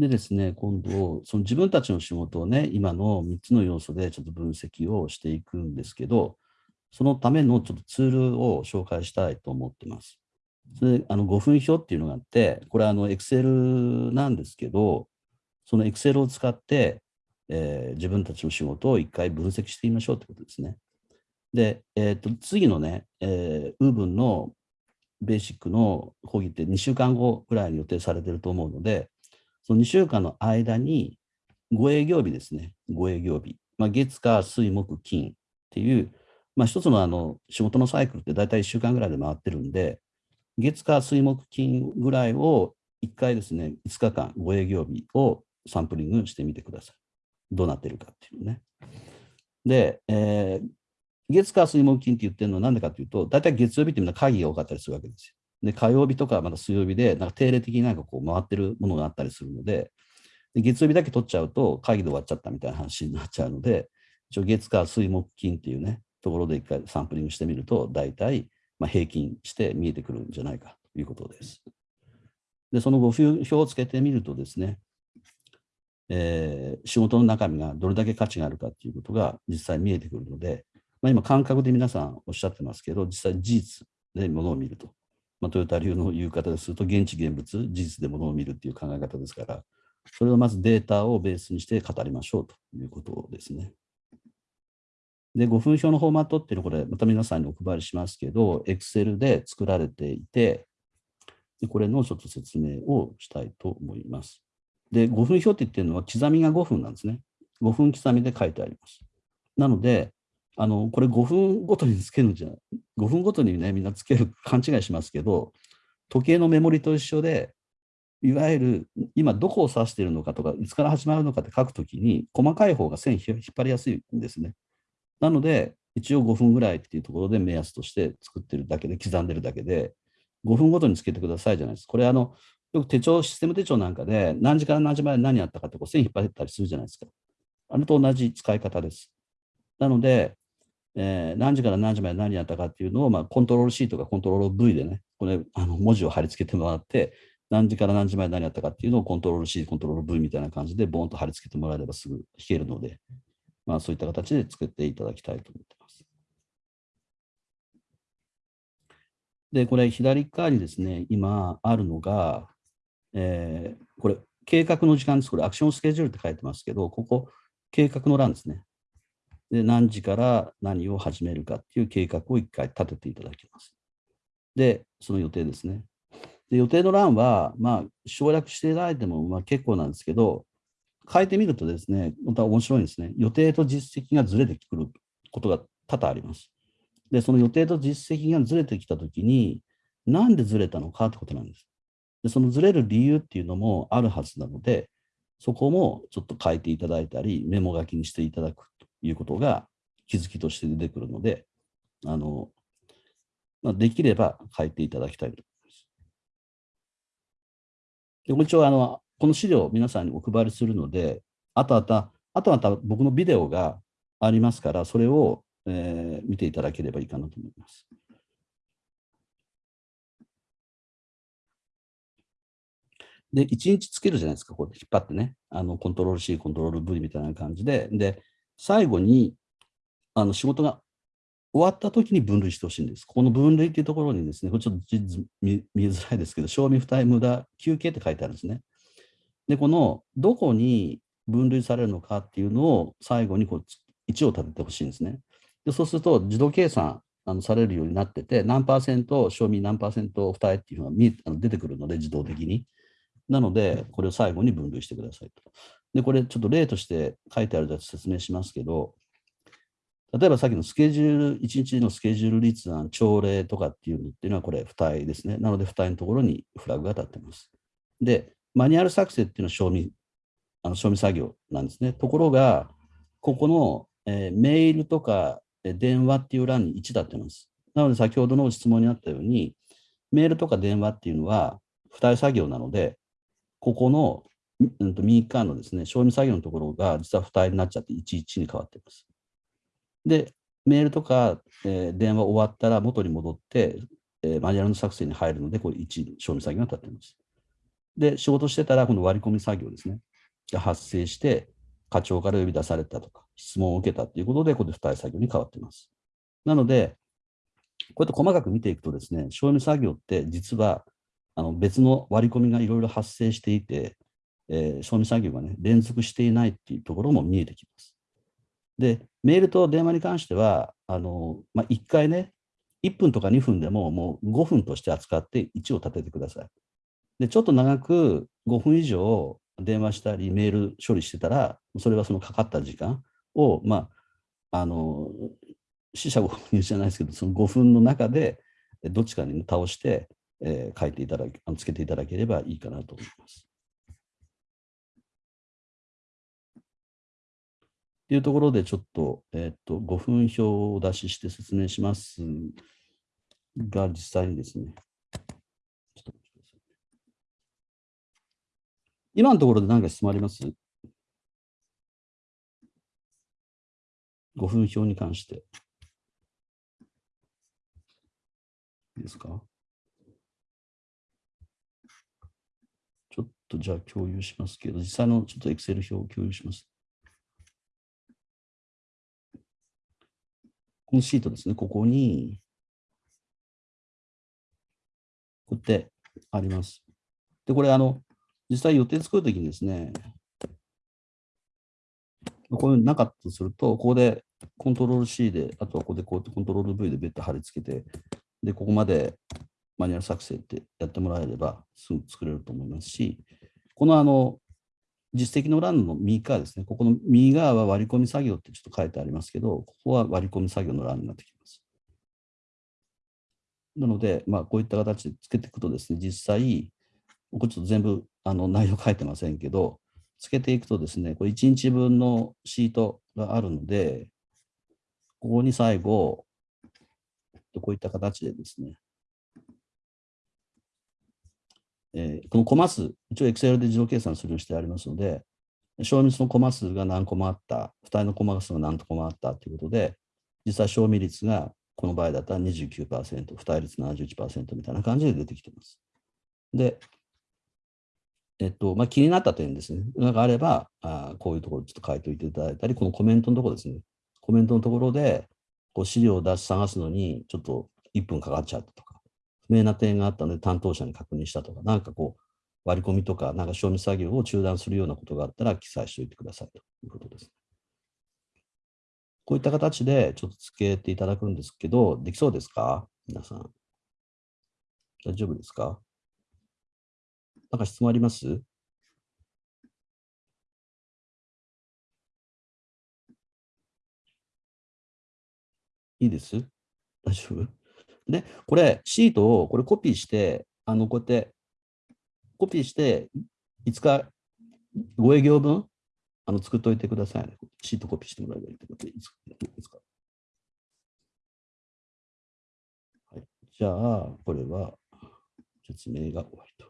でですね、今度、その自分たちの仕事をね、今の3つの要素でちょっと分析をしていくんですけど、そのためのちょっとツールを紹介したいと思ってます。それあの5分表っていうのがあって、これはあの Excel なんですけど、その Excel を使って、えー、自分たちの仕事を一回分析してみましょうってことですね。で、えー、と次のね、えー、ウーブンのベーシックの講義って2週間後ぐらいに予定されてると思うので、その2週間の間に5営業日ですね、5営業日。まあ、月、火、水、木、金っていう、まあ、一つのあの仕事のサイクルって大体1週間ぐらいで回ってるんで、月、火、水、木、金ぐらいを1回ですね、5日間、5営業日をサンプリングしてみてください。どうなってるかっていうね。で、えー、月火水木金って言ってるのは何でかというと、大体月曜日ってみんな会議が多かったりするわけですよ。で、火曜日とかまた水曜日で、なんか定例的になんかこう回ってるものがあったりするので、で月曜日だけ取っちゃうと会議で終わっちゃったみたいな話になっちゃうので、一応月火水木金っていうね、ところで一回サンプリングしてみると、大体まあ平均して見えてくるんじゃないかということです。で、その5分表をつけてみるとですね、えー、仕事の中身がどれだけ価値があるかっていうことが実際見えてくるので、まあ、今感覚で皆さんおっしゃってますけど、実際事実でものを見ると。まあ、トヨタ流の言う方ですると、現地現物、事実でものを見るっていう考え方ですから、それをまずデータをベースにして語りましょうということですね。で、5分表のフォーマットっていうのは、これ、また皆さんにお配りしますけど、Excel で作られていて、これのちょっと説明をしたいと思います。で、5分表って言ってるのは、刻みが5分なんですね。5分刻みで書いてあります。なので、あの、これ5分ごとにつけるんじゃない、5分ごとにね、みんなつける、勘違いしますけど、時計のメモリと一緒で、いわゆる今どこを指しているのかとか、いつから始まるのかって書くときに、細かい方が線引っ張りやすいんですね。なので、一応5分ぐらいっていうところで目安として作ってるだけで、刻んでるだけで、5分ごとにつけてくださいじゃないですか。これあの、よく手帳、システム手帳なんかで、何時から何時まで何やったかってこう線引っ張ったりするじゃないですか。あれと同じ使い方です。なので、えー、何時から何時まで何やったかっていうのを、まあ、コントロール C とかコントロール V でね、これ、あの文字を貼り付けてもらって、何時から何時まで何やったかっていうのをコントロール C、コントロール V みたいな感じでボーンと貼り付けてもらえればすぐ弾けるので、まあ、そういった形で作っていただきたいと思ってます。で、これ左側にですね、今あるのが、えー、これ計画の時間です。これアクションスケジュールって書いてますけど、ここ計画の欄ですね。で、何時から何を始めるかっていう計画を一回立てていただきます。で、その予定ですね。で予定の欄は、まあ、省略していただいてもまあ結構なんですけど、変えてみるとですね、また面白いんですね。予定と実績がずれてくることが多々あります。で、その予定と実績がずれてきたときに、なんでずれたのかってことなんです。で、そのずれる理由っていうのもあるはずなので、そこもちょっと書いていただいたり、メモ書きにしていただくということが気づきとして出てくるので、あの、まあ、できれば書いていただきたいと思います。で、もう一応、あの、この資料を皆さんにお配りするので、あとあた、あとまた僕のビデオがありますから、それを、えー、見ていただければいいかなと思います。で、1日つけるじゃないですか、こう引っ張ってね。あの、コントロール C、コントロール V みたいな感じで。で、最後にあの仕事が終わった時に分類してほしいんです。ここの分類っていうところにですね、これちょっと見見づらいですけど、賞味不対無駄休憩って書いてあるんですね。で、このどこに分類されるのかっていうのを最後にこう1を立ててほしいんですね。でそうすると自動計算あのされるようになってて、何パーセント、賞味何パーセント負担っていうのが見あの出てくるので、自動的に。なので、これを最後に分類してくださいと。で、これちょっと例として書いてあるやつ説明しますけど、例えばさっきのスケジュール、1日のスケジュール立案、朝礼とかっていうのっていうのはこれ、付帯ですね。なので、付帯のところにフラグが立ってます。で、マニュアル作成っていうのは賞味、あの賞味作業なんですね。ところが、ここの、えー、メールとか、電話っていう欄に1だってます。なので、先ほどの質問にあったように、メールとか電話っていうのは、付帯作業なので、ここのうんと右側のですね、賞味作業のところが実は負担になっちゃって11に変わっています。で、メールとか、えー、電話終わったら元に戻って、えー、マニュアルの作成に入るので、これ1、賞味作業が立っています。で、仕事してたら、この割り込み作業ですね。が発生して、課長から呼び出されたとか、質問を受けたということで、これで付帯作業に変わっています。なので、こうやって細かく見ていくとですね、賞味作業って実はあの別の割り込みがいろいろ発生していて、えー、賞味作業がね、連続していないっていうところも見えてきます。で、メールと電話に関しては、あのまあ、1回ね、1分とか2分でももう5分として扱って1を立ててください。で、ちょっと長く5分以上電話したりメール処理してたら、それはそのかかった時間を、まあ、あの、死者誤入じゃないですけど、その5分の中でどっちかに倒して、えー、書いていただけ、つけていただければいいかなと思います。というところでちょっと、えっ、と、5分表をお出しして説明しますが、実際にですね、今のところで何か質問あります ?5 分表に関して。いいですか？ちょっとじゃあ共有しますけど、実際のちょっと Excel 表を共有します。このシートですね、ここに、こうやってあります。で、これ、あの、実際予定作るときにですね、こういうのなかったとすると、ここでコントロール C で、あとはここでこうやってコントロール V で別途貼り付けて、で、ここまでマニュアル作成ってやってもらえればすぐ作れると思いますし、このあの、実績の欄の右側ですね、ここの右側は割り込み作業ってちょっと書いてありますけど、ここは割り込み作業の欄になってきます。なので、まあ、こういった形でつけていくとですね、実際、これちょっと全部あの内容書いてませんけど、つけていくとですね、これ1日分のシートがあるので、ここに最後、こういった形でですね、えー、このコマ数、一応 Excel で自動計算するようにしてありますので、賞味のコマ数が何コマあった、付帯のコマ数が何コマあったということで、実際賞味率がこの場合だったら29%、付帯率71%みたいな感じで出てきています。で、えっと、まあ、気になった点ですね。なんかあれば、あこういうところちょっと書いておいていただいたり、このコメントのところですね。コメントのところで、こう資料を出し探すのに、ちょっと1分かかっちゃったとか、不明な点があったので担当者に確認したとか、なんかこう、割り込みとか、なんか賞味作業を中断するようなことがあったら記載しておいてくださいということです。こういった形でちょっとつけていただくんですけど、できそうですか？皆さん。大丈夫ですか？なんか質問あります？いいです？大丈夫？で、これ、シートをこれコピーして、あの、こうやって、コピーして、いつか5営業分、あの、作っておいてください、ね。シートコピーしてもらえばいいってことでいいですかはい。じゃあ、これは説明が終わりと。